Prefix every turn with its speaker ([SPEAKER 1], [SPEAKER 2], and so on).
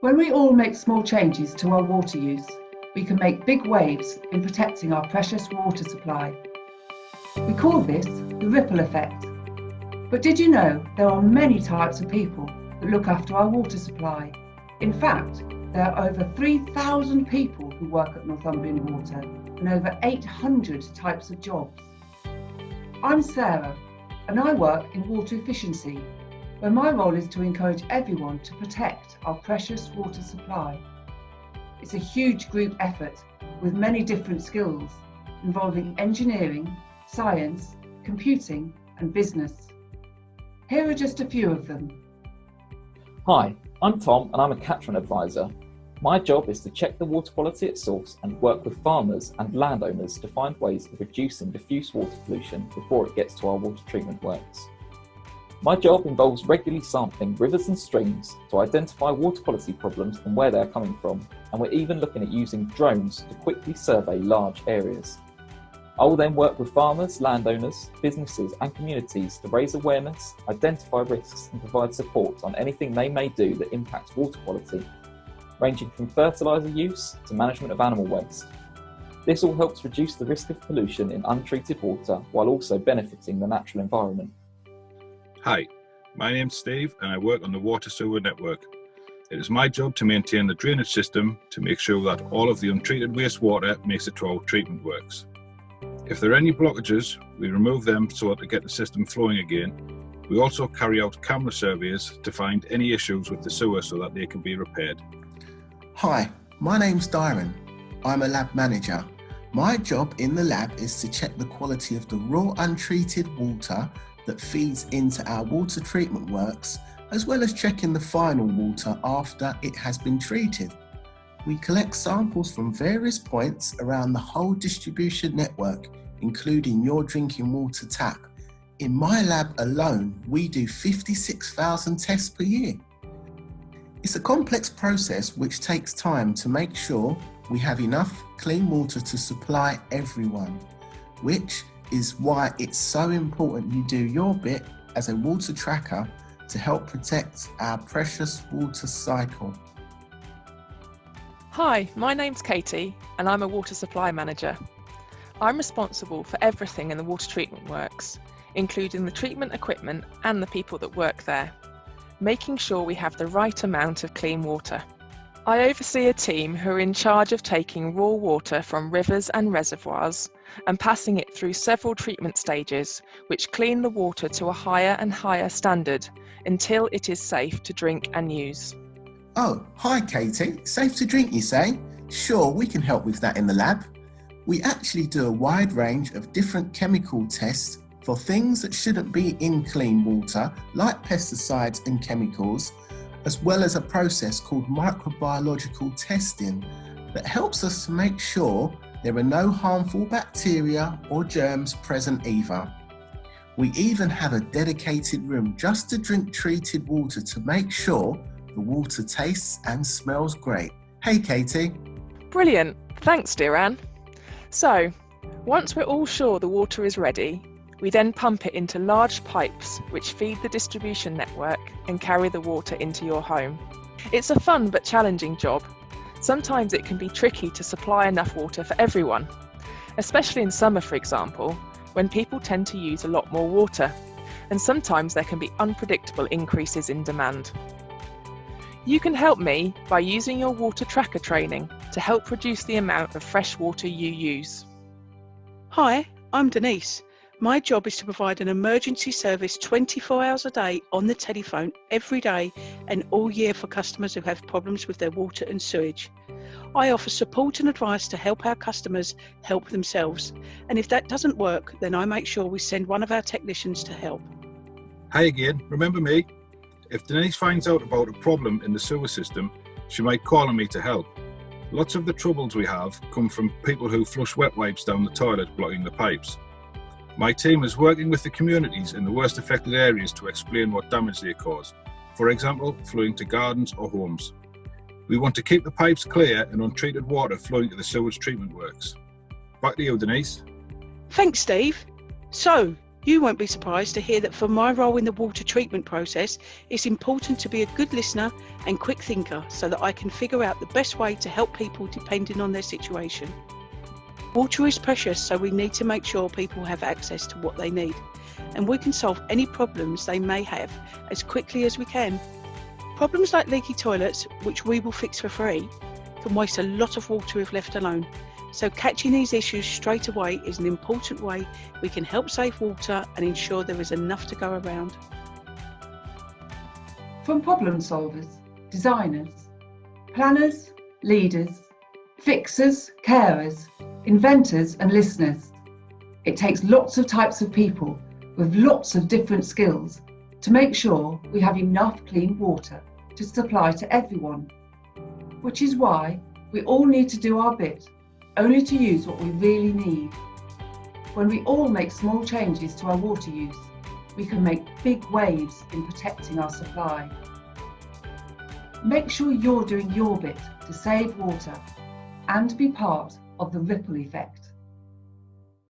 [SPEAKER 1] When we all make small changes to our water use, we can make big waves in protecting our precious water supply. We call this the ripple effect. But did you know there are many types of people that look after our water supply? In fact, there are over 3,000 people who work at Northumbrian Water and over 800 types of jobs. I'm Sarah and I work in water efficiency, where my role is to encourage everyone to protect our precious water supply. It's a huge group effort with many different skills involving engineering, science, computing and business. Here are just a few of them.
[SPEAKER 2] Hi, I'm Tom and I'm a catchment advisor. My job is to check the water quality at source and work with farmers and landowners to find ways of reducing diffuse water pollution before it gets to our water treatment works. My job involves regularly sampling rivers and streams to identify water quality problems and where they are coming from, and we're even looking at using drones to quickly survey large areas. I will then work with farmers, landowners, businesses and communities to raise awareness, identify risks and provide support on anything they may do that impacts water quality, ranging from fertiliser use to management of animal waste. This all helps reduce the risk of pollution in untreated water while also benefiting the natural environment.
[SPEAKER 3] Hi, my name's Steve and I work on the Water Sewer Network. It is my job to maintain the drainage system to make sure that all of the untreated wastewater makes it to our treatment works. If there are any blockages, we remove them so that to get the system flowing again. We also carry out camera surveys to find any issues with the sewer so that they can be repaired.
[SPEAKER 4] Hi, my name's Dyron. I'm a lab manager. My job in the lab is to check the quality of the raw untreated water that feeds into our water treatment works, as well as checking the final water after it has been treated. We collect samples from various points around the whole distribution network including your drinking water tap. In my lab alone, we do 56,000 tests per year. It's a complex process which takes time to make sure we have enough clean water to supply everyone, which is why it's so important you do your bit as a water tracker to help protect our precious water cycle.
[SPEAKER 5] Hi, my name's Katie and I'm a water supply manager. I'm responsible for everything in the water treatment works, including the treatment equipment and the people that work there, making sure we have the right amount of clean water. I oversee a team who are in charge of taking raw water from rivers and reservoirs and passing it through several treatment stages, which clean the water to a higher and higher standard until it is safe to drink and use.
[SPEAKER 4] Oh, hi Katie. Safe to drink, you say? Sure, we can help with that in the lab we actually do a wide range of different chemical tests for things that shouldn't be in clean water, like pesticides and chemicals, as well as a process called microbiological testing that helps us to make sure there are no harmful bacteria or germs present either. We even have a dedicated room just to drink treated water to make sure the water tastes and smells great. Hey Katie.
[SPEAKER 5] Brilliant. Thanks, dear Anne. So, once we're all sure the water is ready, we then pump it into large pipes which feed the distribution network and carry the water into your home. It's a fun but challenging job. Sometimes it can be tricky to supply enough water for everyone, especially in summer for example, when people tend to use a lot more water, and sometimes there can be unpredictable increases in demand. You can help me by using your water tracker training to help reduce the amount of fresh water you use.
[SPEAKER 6] Hi, I'm Denise. My job is to provide an emergency service 24 hours a day on the telephone every day and all year for customers who have problems with their water and sewage. I offer support and advice to help our customers help themselves. And if that doesn't work, then I make sure we send one of our technicians to help.
[SPEAKER 3] Hi again, remember me? If Denise finds out about a problem in the sewer system, she might call on me to help. Lots of the troubles we have come from people who flush wet wipes down the toilet blocking the pipes. My team is working with the communities in the worst affected areas to explain what damage they cause, for example, flowing to gardens or homes. We want to keep the pipes clear and untreated water flowing to the sewage treatment works. Back to you, Denise.
[SPEAKER 6] Thanks, Steve. So, You won't be surprised to hear that for my role in the water treatment process, it's important to be a good listener and quick thinker so that I can figure out the best way to help people depending on their situation. Water is precious, so we need to make sure people have access to what they need, and we can solve any problems they may have as quickly as we can. Problems like leaky toilets, which we will fix for free, can waste a lot of water if left alone. So catching these issues straight away is an important way we can help save water and ensure there is enough to go around.
[SPEAKER 1] From problem solvers, designers, planners, leaders, fixers, carers, inventors and listeners. It takes lots of types of people with lots of different skills to make sure we have enough clean water to supply to everyone. Which is why we all need to do our bit only to use what we really need. When we all make small changes to our water use, we can make big waves in protecting our supply. Make sure you're doing your bit to save water and be part of the ripple effect.